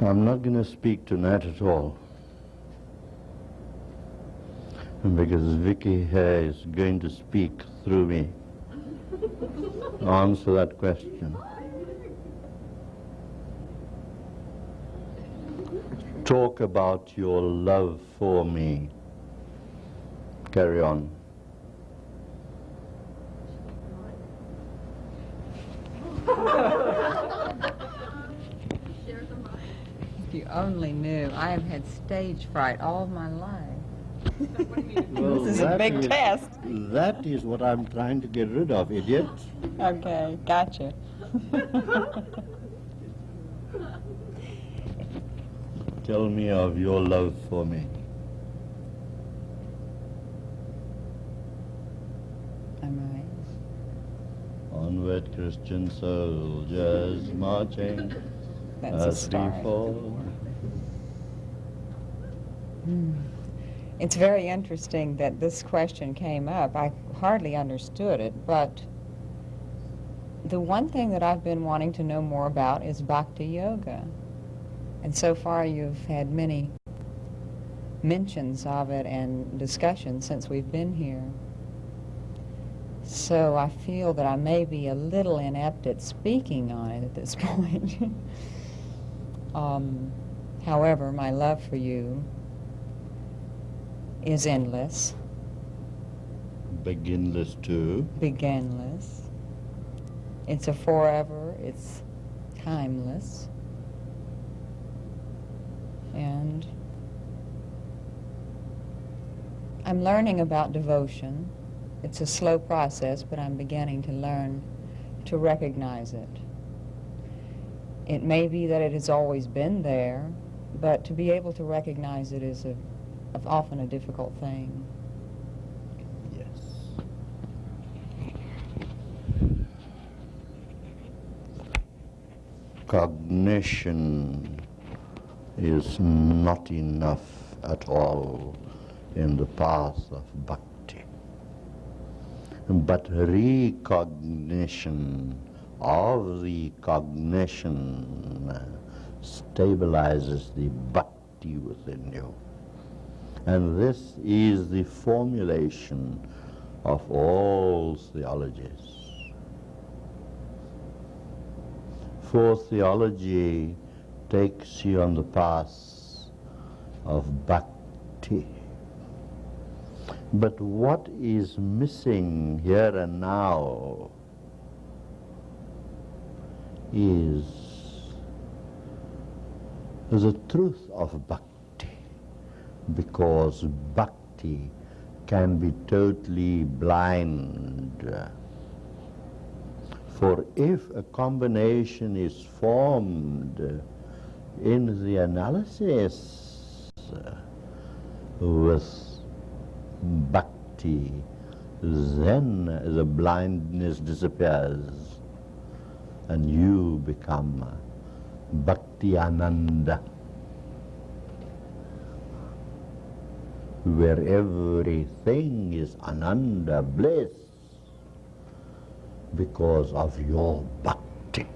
I'm not going to speak tonight at all. Because Vicky here is going to speak through me. Answer that question. Talk about your love for me. Carry on. Only knew, I have had stage fright all my life. Well, This is a big is- test. That is what I'm trying to get rid of, idiot. Okay, gotcha. Tell me of your love for me. Am I? Onward, Christian soldiers marching That's a as we start. Fall. It's very interesting that this question came up. I hardly understood it, but the one thing that I've been wanting to know more about is Bhakti Yoga. And so far you've had many mentions of it and discussions since we've been here. So I feel that I may be a little inept at speaking on it at this point. um, however, my love for you is endless, Beginless too. beginless. It's a forever, it's timeless. And I'm learning about devotion. It's a slow process, but I'm beginning to learn to recognize it. It may be that it has always been there, but to be able to recognize it is a, of often a difficult thing. Yes. Cognition is not enough at all in the path of bhakti. But recognition of the cognition stabilizes the bhakti within you. And this is the formulation of all theologies. For theology takes you on the path of bhakti. But what is missing here and now is the truth of bhakti because bhakti can be totally blind. For if a combination is formed in the analysis with bhakti, then the blindness disappears and you become bhakti ananda. Where everything is ananda, bliss, because of your bhakti.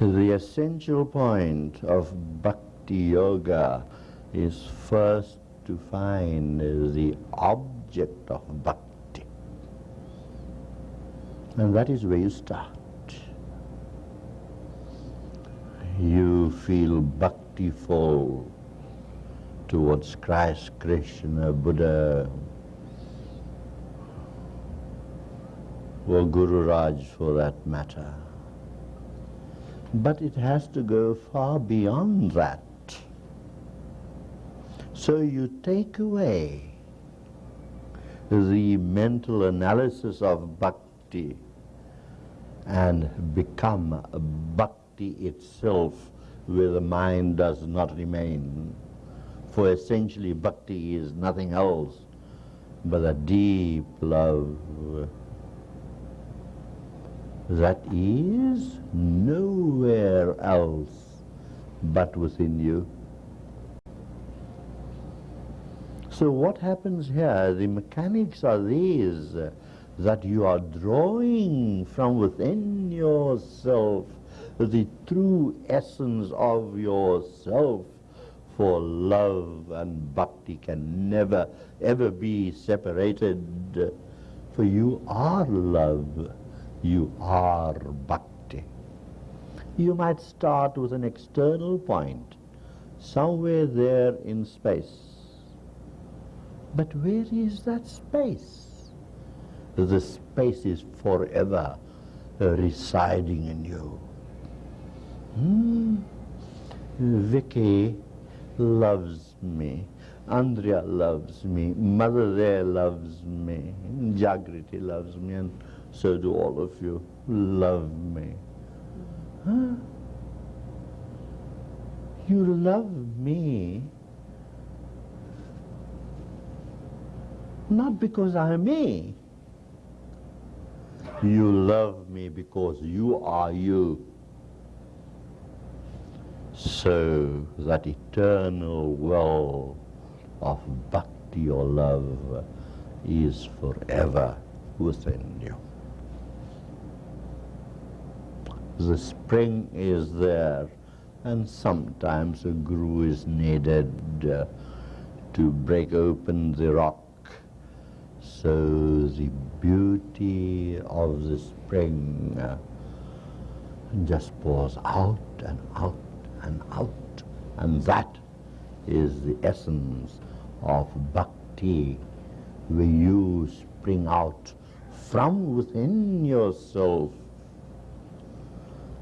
The essential point of bhakti yoga is first to find the object of bhakti. And that is where you start. You feel bhaktiful towards Christ, Krishna, Buddha, or Guru Raj for that matter. But it has to go far beyond that. So you take away the mental analysis of bhakti and become bhakti itself where the mind does not remain. For essentially bhakti is nothing else but a deep love that is nowhere else but within you. So what happens here, the mechanics are these. that you are drawing from within yourself the true essence of yourself. For love and bhakti can never, ever be separated. For you are love, you are bhakti. You might start with an external point, somewhere there in space. But where is that space? The space is forever residing in you. Hmm. Vicky loves me. Andrea loves me. Mother there loves me. Jagriti loves me. And so do all of you. Love me. Huh? You love me not because I'm me. You love me because you are you. So that eternal well of bhakti or love is forever within you. The spring is there and sometimes a guru is needed uh, to break open the rock so the beauty of the spring uh, just pours out and out and out. And that is the essence of bhakti, where you spring out from within yourself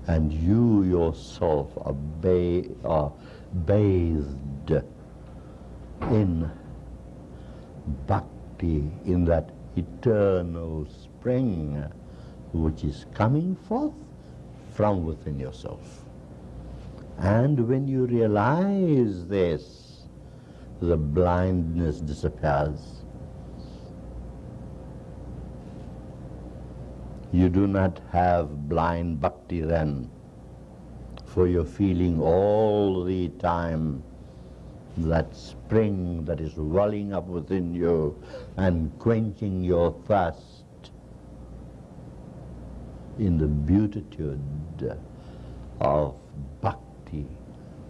and you yourself are, ba are bathed in bhakti, in that eternal spring which is coming forth from within yourself. And when you realize this, the blindness disappears. You do not have blind bhakti then, for you're feeling all the time that spring that is welling up within you and quenching your thirst in the beatitude of bhakti,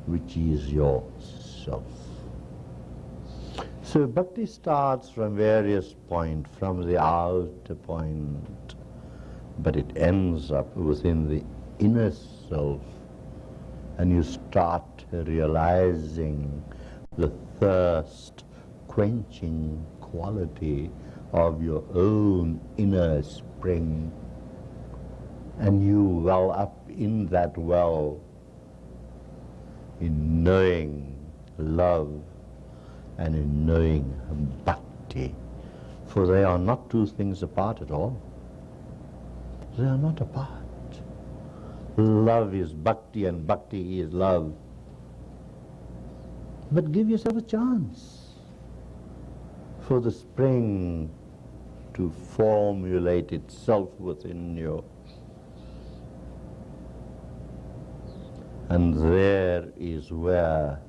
which is yourself. So bhakti starts from various points, from the outer point, but it ends up within the inner self, and you start realizing the thirst quenching quality of your own inner spring and you well up in that well in knowing love and in knowing bhakti. For they are not two things apart at all. They are not apart. Love is bhakti and bhakti is love. But give yourself a chance for the spring to formulate itself within you. And there is where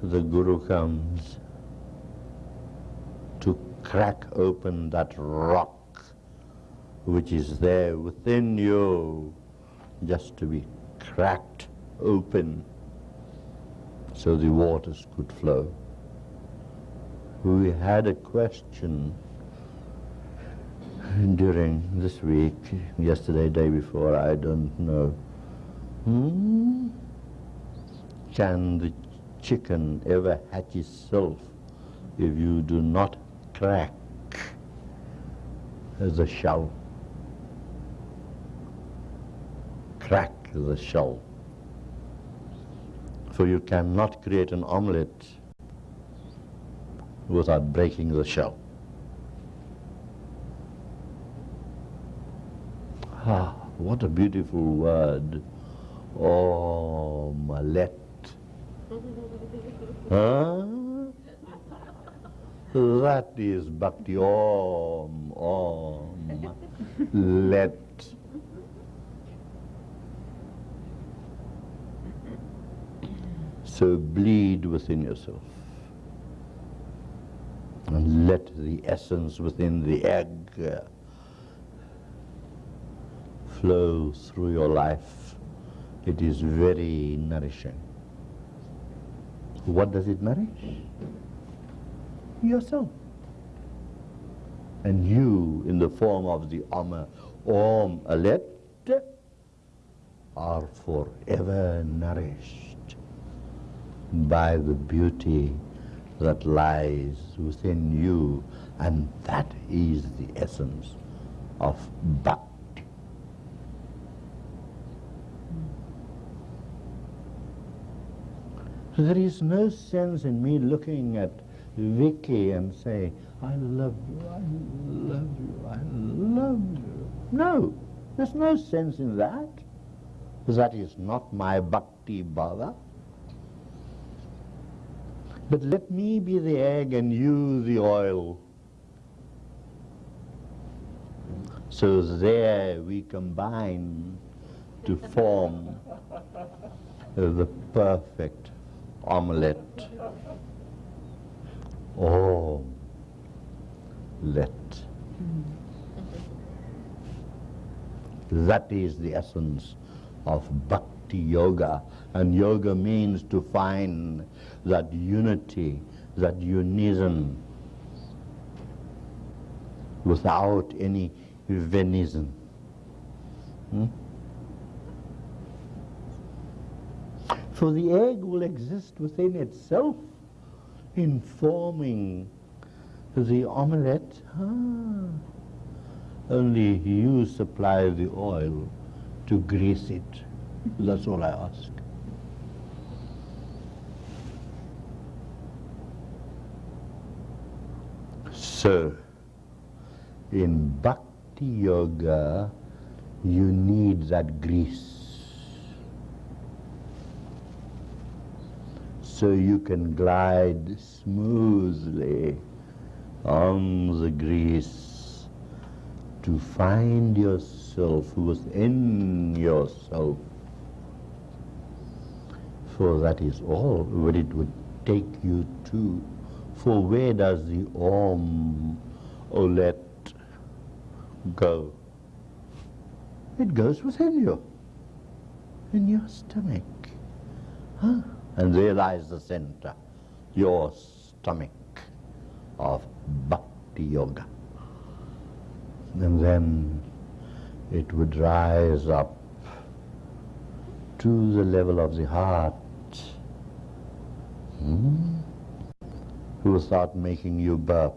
the Guru comes to crack open that rock which is there within you just to be cracked open so the waters could flow. We had a question during this week, yesterday, day before, I don't know. Hmm? Can the chicken ever hatch itself if you do not crack the shell? Crack the shell for you cannot create an omelette without breaking the shell. Ah, what a beautiful word. Malet. Huh? That is bhakti. Om, om, let. So bleed within yourself. And let the essence within the egg uh, flow through your life, it is very nourishing. What does it nourish? Yourself. And you, in the form of the Om, Om Alet, are forever nourished by the beauty that lies within you, and that is the essence of bhakti. So there is no sense in me looking at Vicky and say, I love you, I love you, I love you. No, there's no sense in that. That is not my bhakti bhava. But let me be the egg and you the oil. So there we combine to form the perfect omelette. Oh, let. That is the essence of bhakti yoga. And yoga means to find that unity, that unism, without any venism. Hmm? For the egg will exist within itself, informing the omelette. Ah, only you supply the oil to grease it. That's all I ask. So, in Bhakti Yoga, you need that grease. So you can glide smoothly on the grease to find yourself within yourself. For that is all what it would take you to. For where does the Om oh, Olet go? It goes within you, in your stomach. Huh? And realize the center, your stomach of Bhakti Yoga. And then it would rise up to the level of the heart. Hmm? Who start making you burp.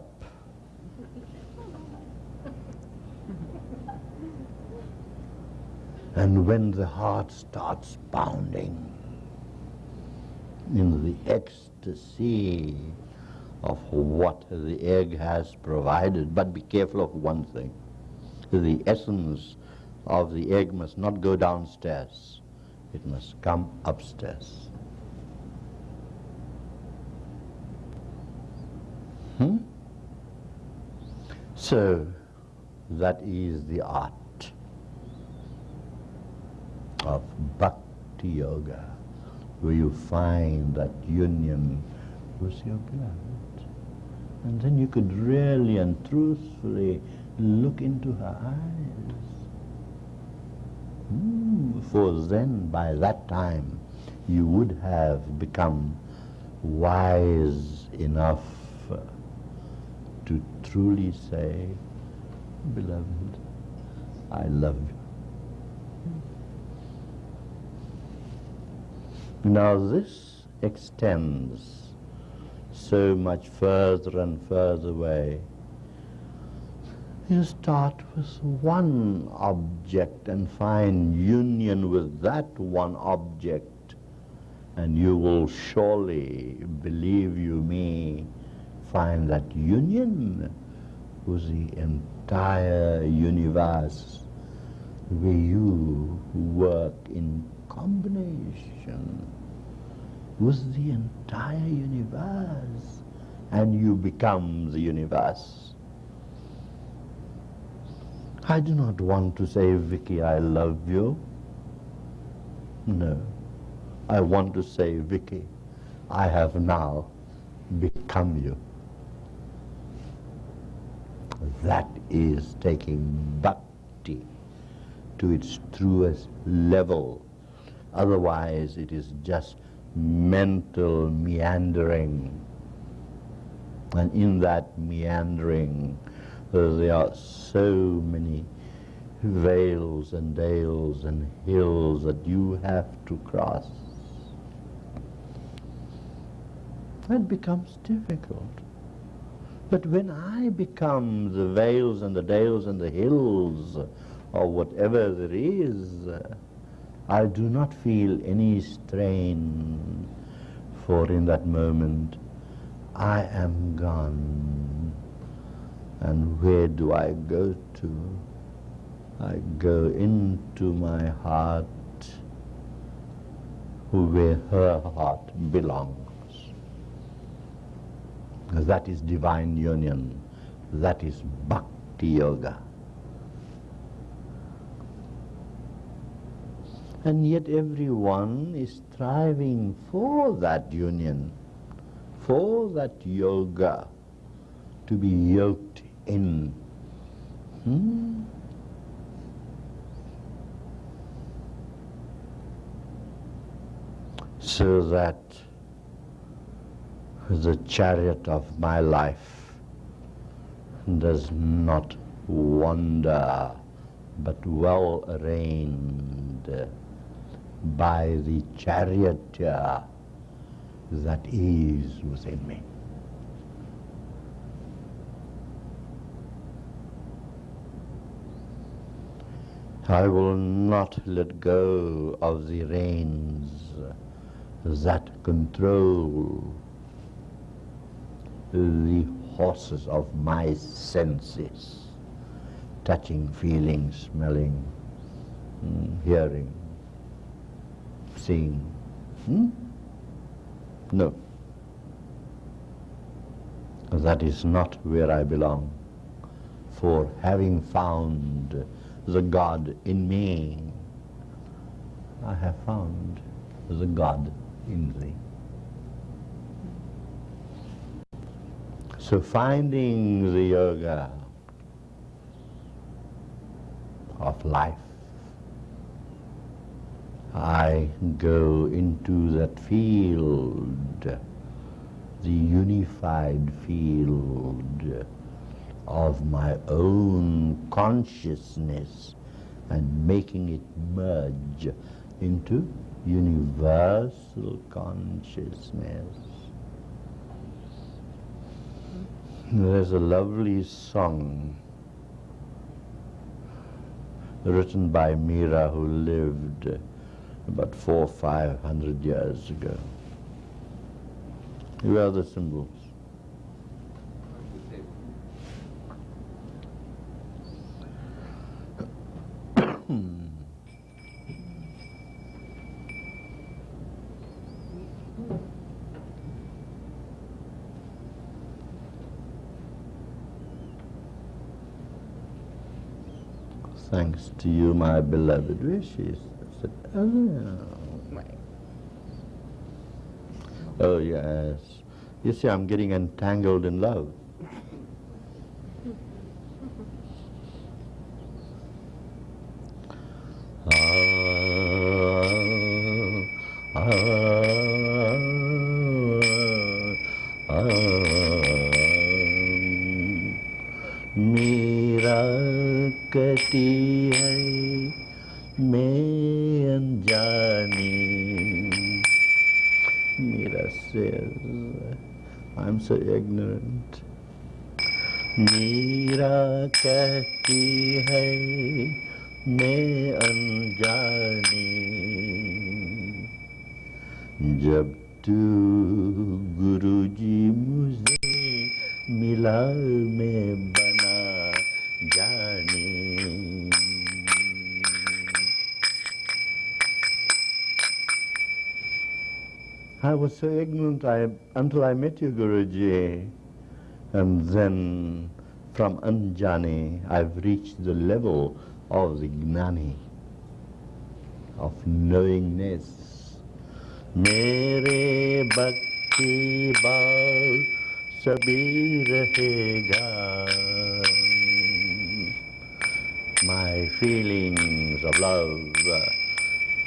And when the heart starts pounding in the ecstasy of what the egg has provided, but be careful of one thing. The essence of the egg must not go downstairs. It must come upstairs. Hmm? So, that is the art of Bhakti Yoga, where you find that union with your beloved. And then you could really and truthfully look into her eyes. Mm, for then, by that time, you would have become wise enough to truly say, Beloved, I love you. Now this extends so much further and further away. You start with one object and find union with that one object, and you will surely, believe you me, find that union with the entire universe where you work in combination with the entire universe and you become the universe. I do not want to say, Vicky, I love you. No. I want to say, Vicky, I have now become you. That is taking bhakti to its truest level. Otherwise, it is just mental meandering. And in that meandering, there are so many vales and dales and hills that you have to cross. It becomes difficult. But when I become the vales and the dales and the hills, or whatever there is, I do not feel any strain, for in that moment I am gone. And where do I go to? I go into my heart, where her heart belongs. That is divine union. That is bhakti yoga. And yet everyone is striving for that union, for that yoga, to be yoked in. Hmm? So that the chariot of my life does not wander, but well arranged by the charioteer that is within me. I will not let go of the reins that control the horses of my senses, touching, feeling, smelling, mm, hearing, seeing. Hmm? No. That is not where I belong. For having found the God in me, I have found the God in thee. So finding the yoga of life, I go into that field, the unified field of my own consciousness and making it merge into universal consciousness. There's a lovely song written by Mira who lived about four or five hundred years ago. Here are the symbols. Thanks to you, my beloved wishes. Oh, oh yes. You see, I'm getting entangled in love. so ignorant I, until I met you, Guruji. And then from Anjani, I've reached the level of the Gnani, of knowingness. Mere bhakti bal sabhi rahega my feelings of love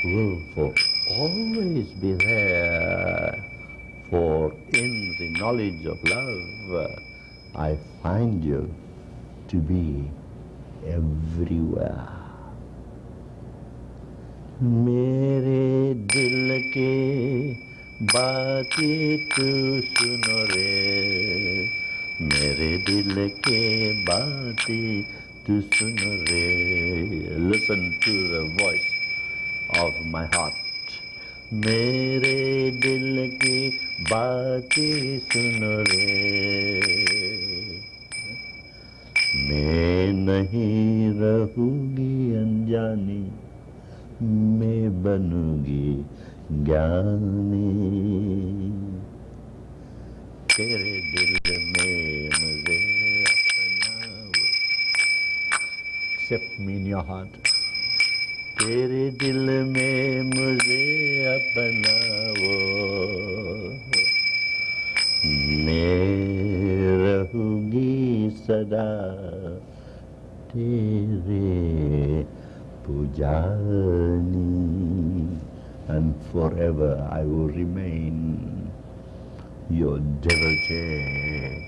willful always be there. For in the knowledge of love, I find you to be everywhere. मेरे दिल के बातें तू सुनो रे मेरे दिल के बातें तू सुनो रे listen to the voice of my heart मेरे दिल की बातें सुन रे। मैं नहीं रहूँगी अनजानी, मैं बनूँगी ज्ञानी। तेरे दिल में मुझे अपना me in your heart. तेरे दिल में मुझे अपनाओ मैं रहूँगी सदा तेरे Pujani, and forever I will remain your devotee.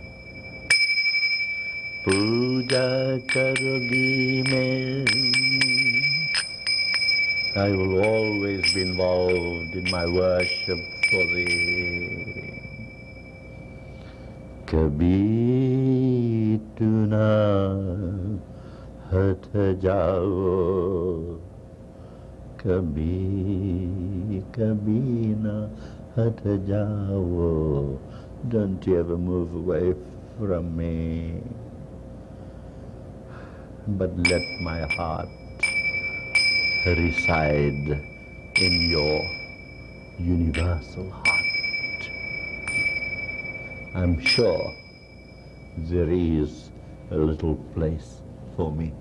Puja karogi mein. I will always be involved in my worship for thee. Kabhi tuna हट जाओ कभी कभी ना हट जाओ Don't you ever move away from me but let my heart reside in your universal heart. I'm sure there is a little place for me.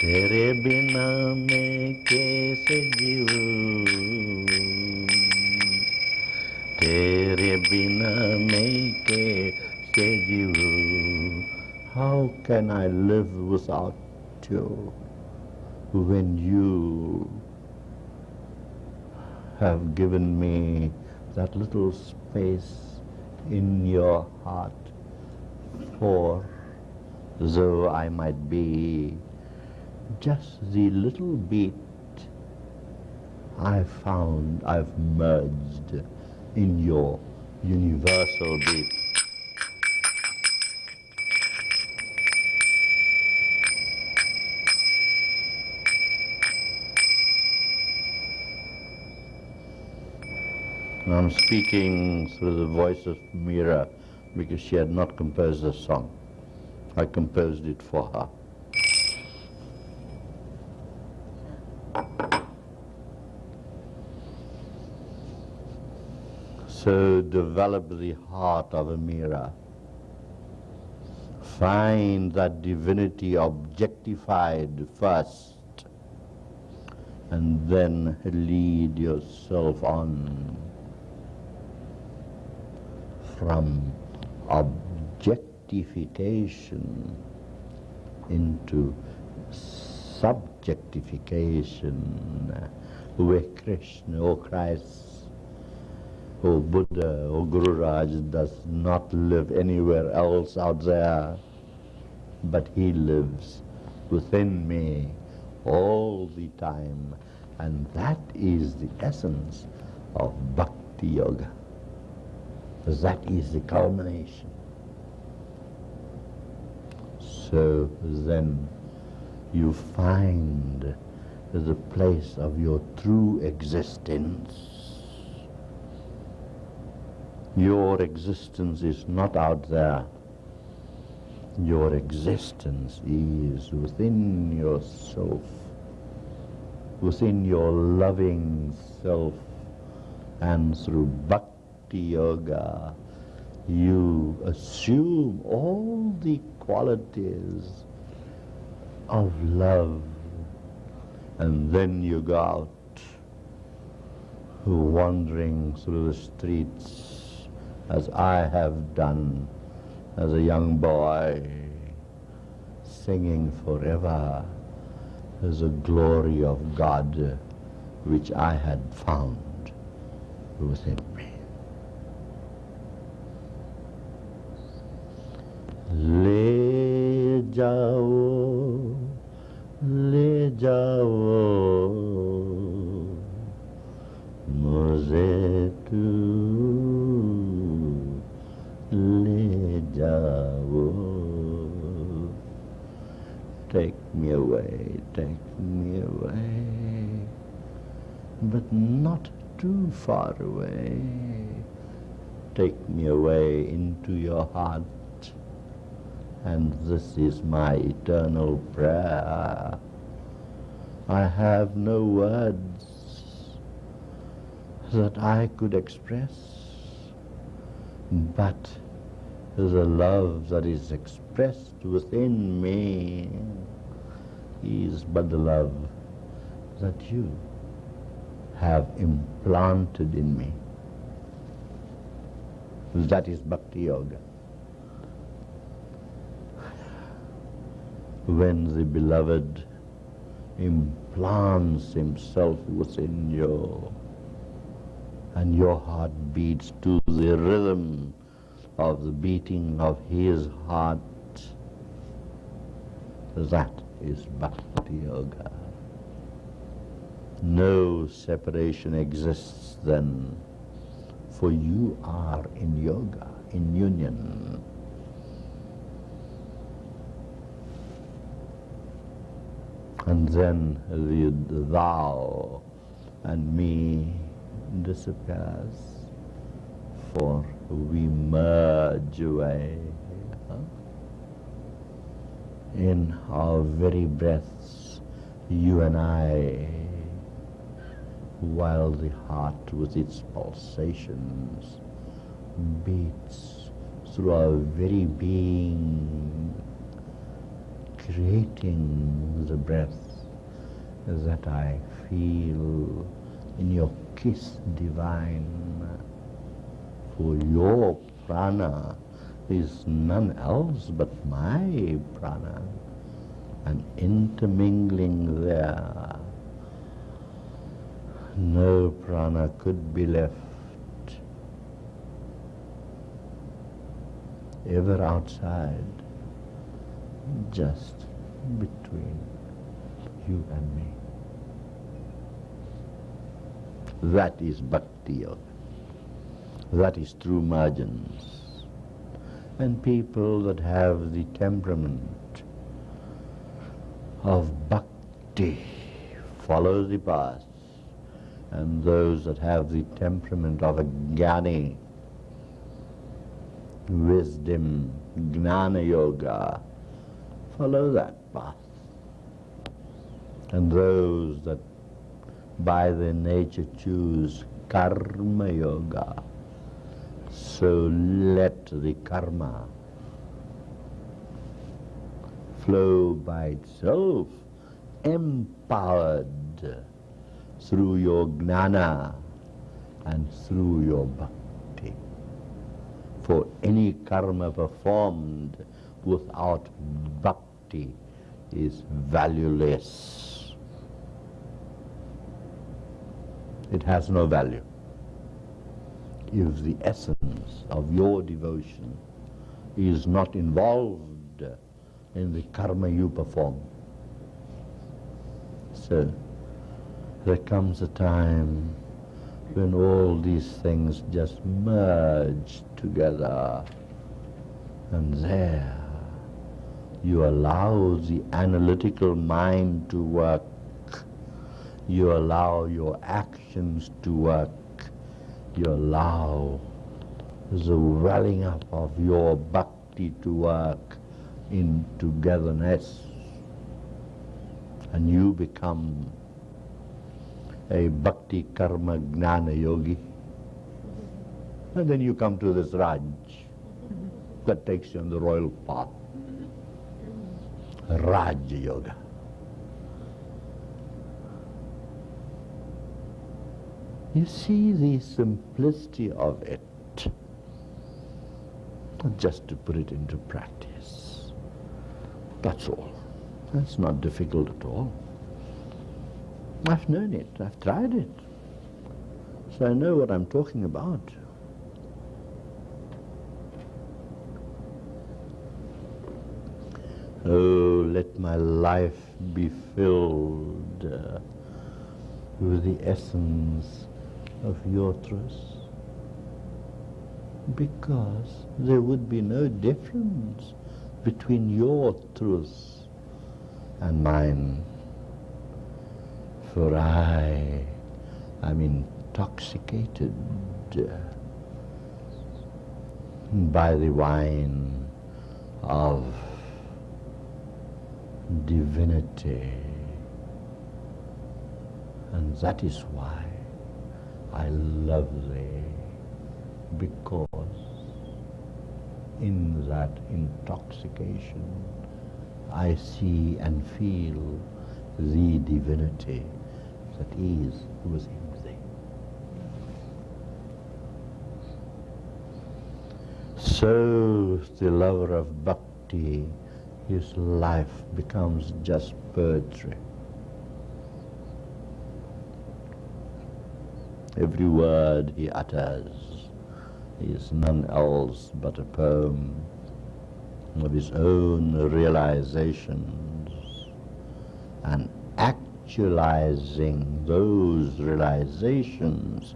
तेरे बिना मैं कैसे जीऊं तेरे बिना मैं कैसे जीऊं how can I live without you when you have given me that little space in your heart for though I might be just the little bit I found I've merged in your universal bit. I'm speaking through the voice of Mira because she had not composed a song. I composed it for her. So develop the heart of a. Find that divinity objectified first and then lead yourself on from objectification into subjectification where Krishna or Christ or Buddha or Guru Raj does not live anywhere else out there, but he lives within me all the time. And that is the essence of Bhakti Yoga. That is the culmination. So then you find the place of your true existence. Your existence is not out there. Your existence is within yourself, within your loving self, and through bhakti bhakti yoga, you assume all the qualities of love and then you go out wandering through the streets as I have done as a young boy singing forever as the glory of God which I had found within me. ले जाओ ले जाओ मुझे तू ले जाओ Take me away, take me away, but not too far away. Take me away into your heart, and this is my eternal prayer. I have no words that I could express, but the love that is expressed within me is but the love that you have implanted in me. That is Bhakti Yoga. When the beloved implants himself within you and your heart beats to the rhythm of the beating of his heart, that is Bhakti Yoga. No separation exists then, for you are in yoga, in union. And then the thou and me disappears, for we merge away in our very breaths, you and I, while the heart with its pulsations beats through our very being, creating the breath that I feel in your kiss divine. For your prana is none else but my prana, and intermingling there, no prana could be left ever outside, just between you and me. That is bhakti yoga. That is true margins and people that have the temperament of bhakti follow the path, and those that have the temperament of a jnani, wisdom, gnana yoga, follow that path. And those that by their nature choose karma yoga, so let the karma flow by itself, empowered through your gnana and through your bhakti. For any karma performed without bhakti is valueless. It has no value if the essence of your devotion is not involved in the karma you perform. So there comes a time when all these things just merge together and there you allow the analytical mind to work, you allow your actions to work, you allow the welling up of your bhakti to work in togetherness. And you become a bhakti karma gnana yogi. And then you come to this raj that takes you on the royal path raj yoga You see the simplicity of it, just to put it into practice. That's all. That's not difficult at all. I've known it. I've tried it. So I know what I'm talking about. Oh, let my life be filled uh, with the essence of your truth. Because there would be no difference between your truth and mine. For I am intoxicated uh, by the wine of divinity. And that is why I love thee, because in that intoxication I see and feel the divinity that is within thee. So the lover of bhakti his life becomes just poetry. Every word he utters is none else but a poem of his own realizations and actualizing those realizations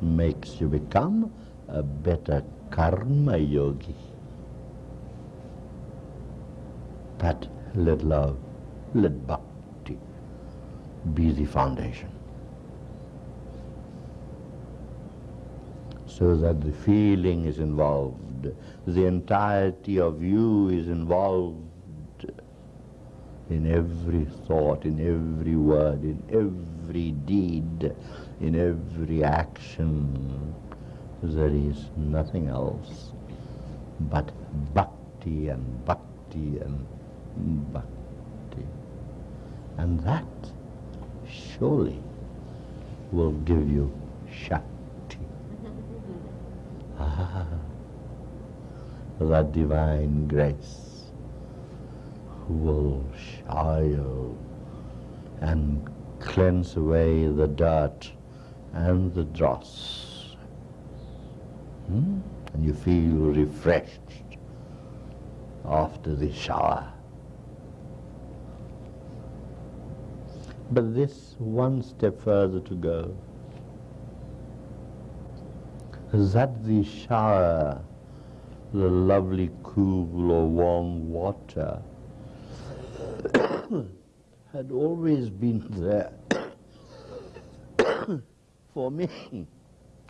makes you become a better karma yogi. But let love, let bhakti be the foundation. So that the feeling is involved, the entirety of you is involved in every thought, in every word, in every deed, in every action. There is nothing else but bhakti and bhakti and bhakti. And that surely will give you Shakti. ah, that divine grace will shower you and cleanse away the dirt and the dross. Hmm? And you feel refreshed after the shower. But this one step further to go. That the shower, the lovely cool or warm water, had always been there for me.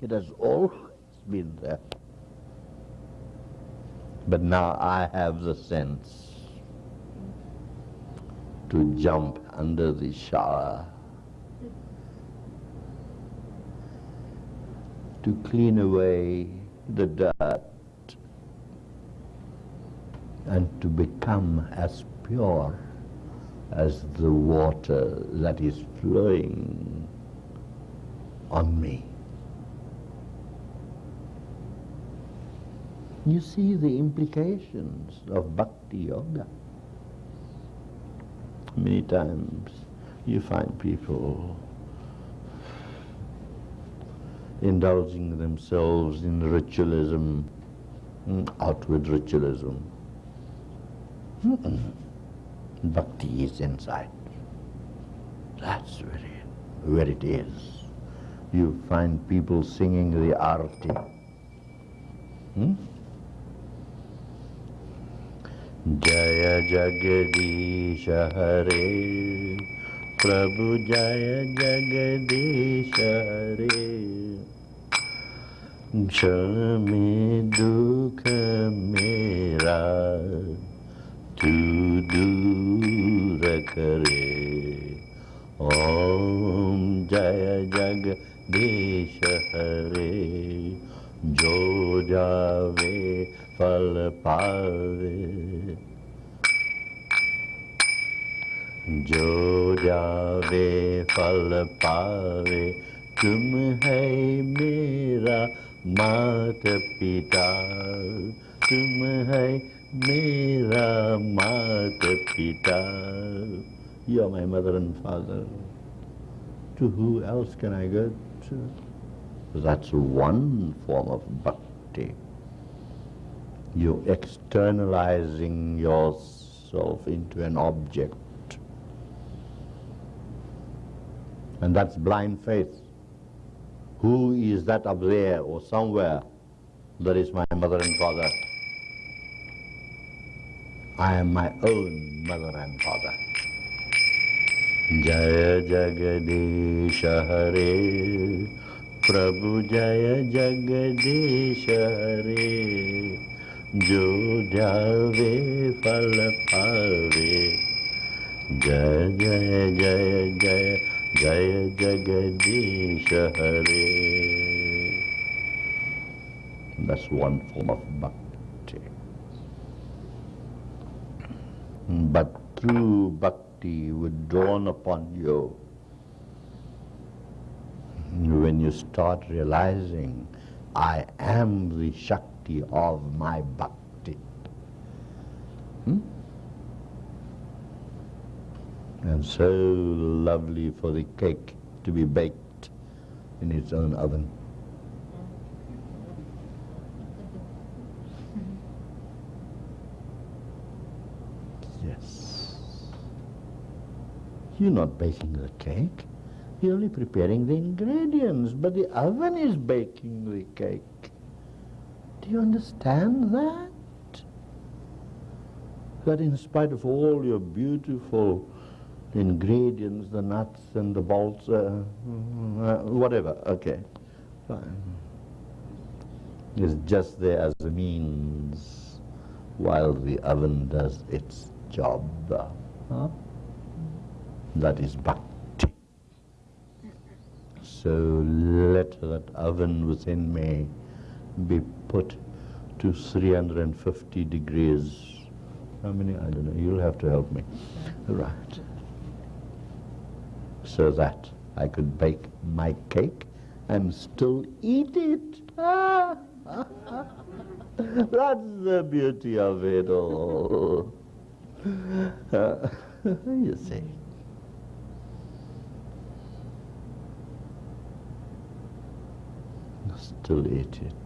It has always been there. But now I have the sense to jump under the shower, to clean away the dirt, and to become as pure as the water that is flowing on me. You see the implications of bhakti yoga many times you find people indulging themselves in ritualism, mm, outward ritualism. Bhakti is inside. That's where it, where it is. You find people singing the arti. Hmm? जय जगदीश हरे। प्रभु जय जगदीश हरे। क्षण दुख मेरा, तू दूर करे। ओम जय जगदीश हरे। जो जावे फल पावे जो जावे फल पावे तुम है मेरा मात पिता तुम है मेरा मात Pita. You are my mother and father. To who else can I go to? That's one form of bhakti. You're externalizing yourself into an object. And that's blind faith. Who is that up there or somewhere? That is my mother and father. I am my own mother and father. Jaya Jagadish Hare Prabhu Jaya Jagadish Hare Jo Jave Fal Pave Jaya Jaya Jaya Jaya Jaya Jagadish Hare That's one form of bhakti. But through bhakti would dawn upon you when you start realizing I am the Shakti of my bhakti. Hmm? And so lovely for the cake to be baked in its own oven. Yes. You're not baking the cake. You're only preparing the ingredients, but the oven is baking the cake. Do you understand that? That in spite of all your beautiful ingredients, the nuts and the bolts, uh, uh, whatever, okay, fine. It's just there as a means while the oven does its job. Huh? That is bhakti. So let that oven within me be put to 350 degrees. How many? I don't know. You'll have to help me. Right. So that I could bake my cake and still eat it. That's the beauty of it all. Uh, you see. Still eat it.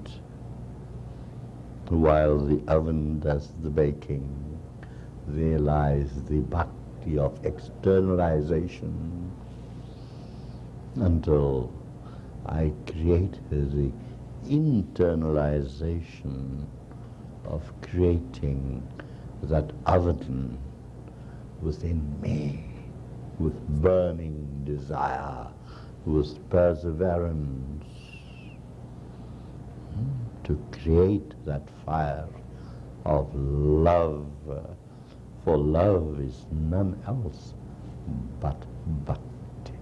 While the oven does the baking, there lies the bhakti of externalization. Until I create the internalization of creating that oven within me with burning desire, with perseverance to create that fire of love. For love is none else but bhakti.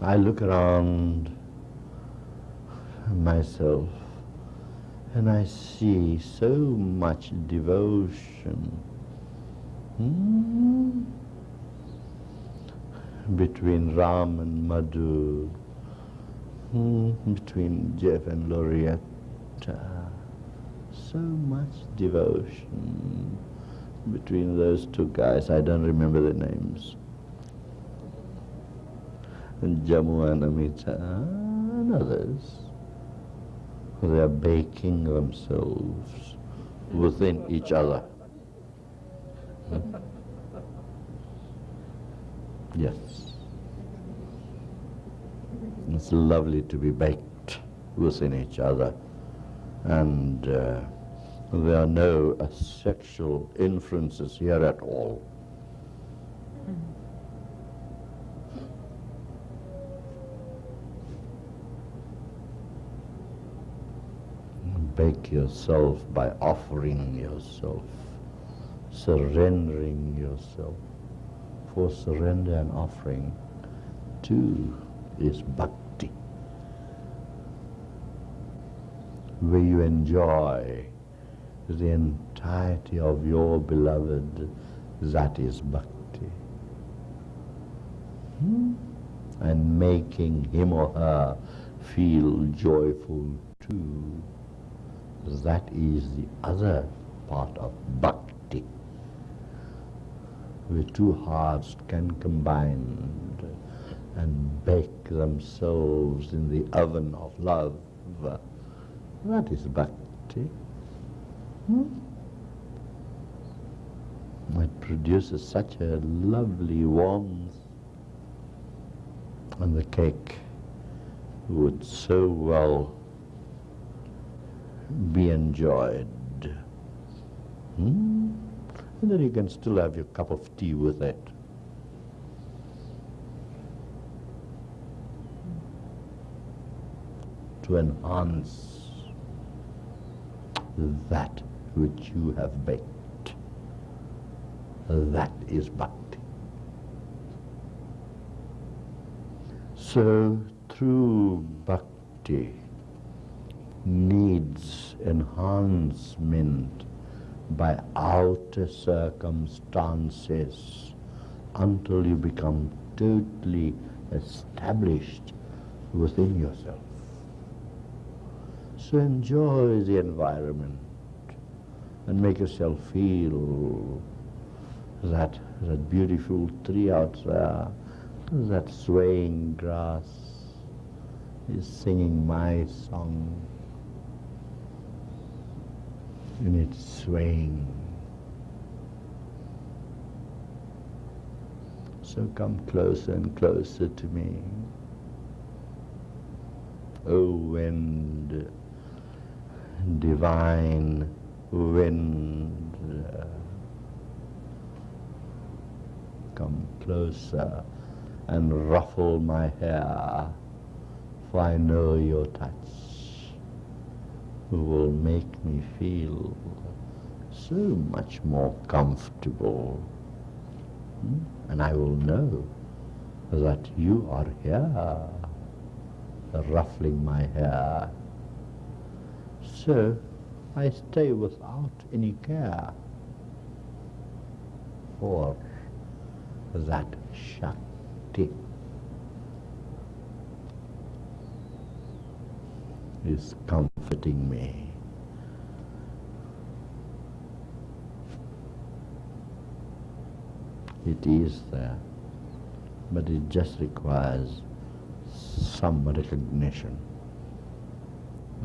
I look around myself and I see so much devotion hmm, between Ram and Madhu, between Jeff and Loretta. So much devotion between those two guys. I don't remember the names. And Jammu and Amita and others. They are baking themselves within each other. Hmm? Yes. It's lovely to be baked within each other. And uh, there are no uh, sexual inferences here at all. bake yourself by offering yourself, surrendering yourself. For surrender and offering, too, is bhakti, where you enjoy the entirety of your beloved, that is bhakti. Hmm? And making him or her feel joyful too that is the other part of bhakti, where two hearts can combine and bake themselves in the oven of love. That is bhakti. Hmm? It produces such a lovely warmth and the cake would so well be enjoyed. Hmm? And then you can still have your cup of tea with it. To enhance that which you have baked. That is bhakti. So true bhakti needs enhancement by outer circumstances until you become totally established within yourself. So enjoy the environment and make yourself feel that, that beautiful tree out there, that swaying grass is singing my song in its swaying. So come closer and closer to me. O wind, divine wind, come closer and ruffle my hair, for I know your touch will make me feel so much more comfortable. Hmm? And I will know that you are here, ruffling my hair. So I stay without any care for that Shakti is comforting me. It is there, but it just requires some recognition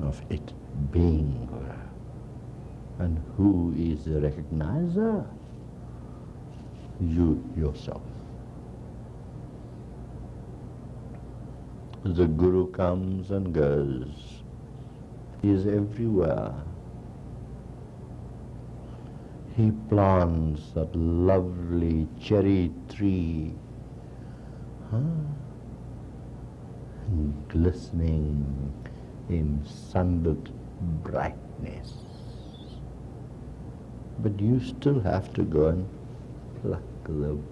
of it being. And who is the recognizer? You yourself. The Guru comes and goes. He is everywhere. He plants that lovely cherry tree, huh? glistening in sunlit brightness. But you still have to go and pluck them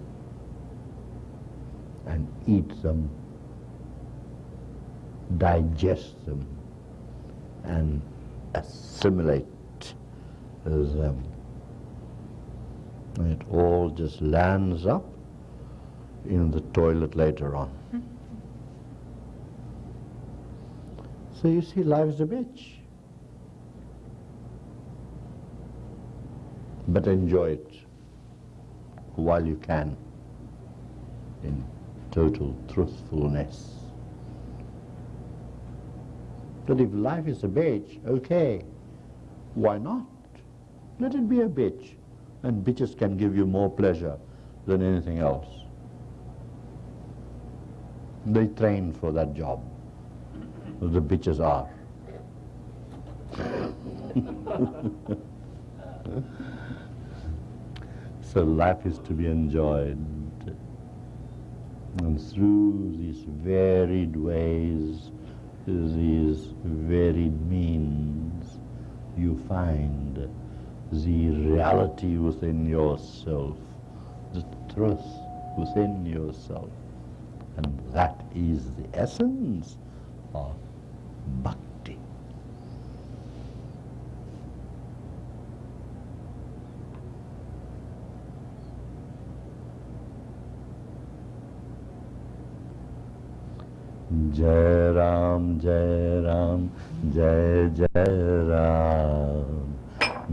and eat them, digest them, and assimilate them. It all just lands up in the toilet later on. Hmm. So you see, life is a bitch. But enjoy it while you can in total truthfulness. But if life is a bitch, okay, why not? Let it be a bitch. And bitches can give you more pleasure than anything else. They train for that job. The bitches are. so life is to be enjoyed. And through these varied ways, these varied means, you find the reality within yourself, the truth within yourself. And that is the essence of bhakti. Jai Ram, Jai Ram, Jai Jai Ram,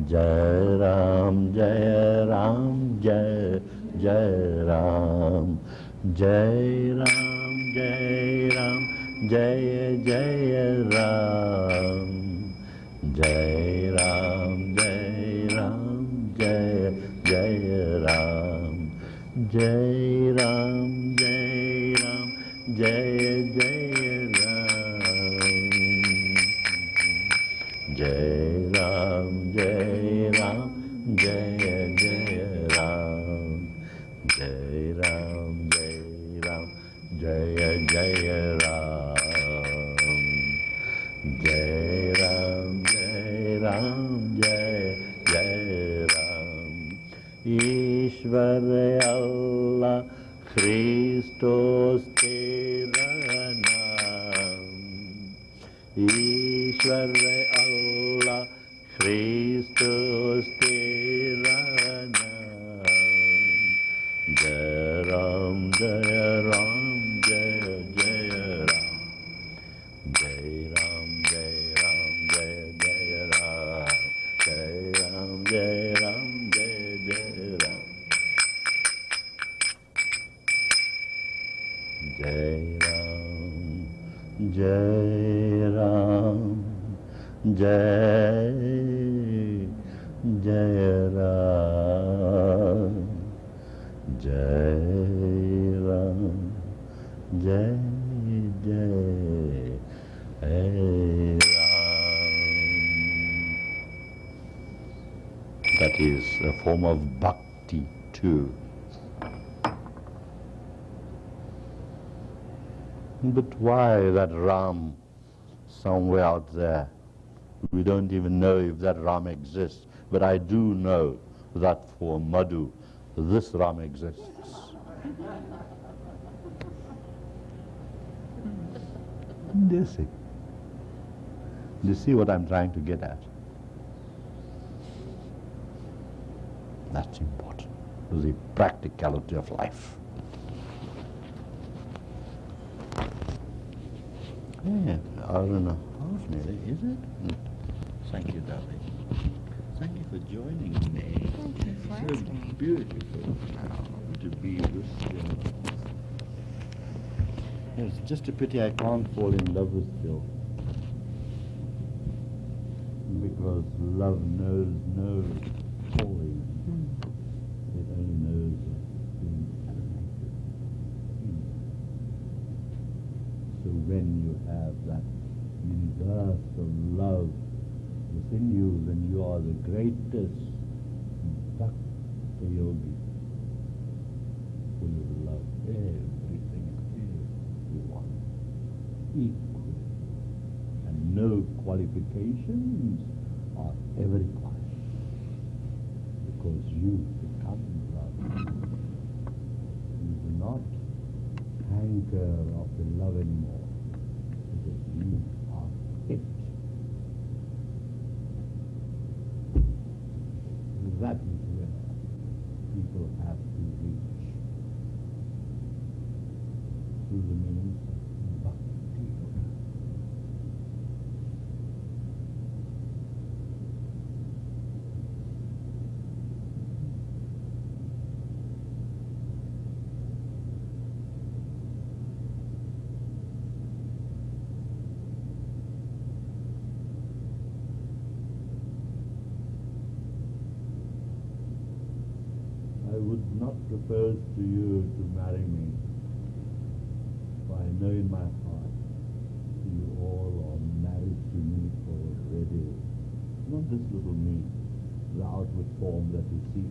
Jai Ram. Ram, Jai Ram, Jai Jai Ram, Jai Ram, Jai Ram, Jai जय जय Ram That is a form of bhakti too. But why that Ram somewhere out there? We don't even know if that Ram exists. But I do know that for Madhu, this Ram exists. Do you see? Do you see what I'm trying to get at? That's important. The practicality of life. Yeah, hour and a half nearly, is it? Thank you, darling. Thank you for joining me. Thank you for so asking me. beautiful to be with you. It's just a pity I can't fall in love with you. Because love knows no falling. Hmm. It only knows being. So when you have that universal love within you, then you are the greatest equally. And no qualifications are ever required. Because you become love. You do not hanker after love anymore. Because you are it. That is where people have to reach through the means of bhakti yoga. I would propose to you to marry me, for I know in my heart you all are married to me already. Not this little me, the outward form that you see,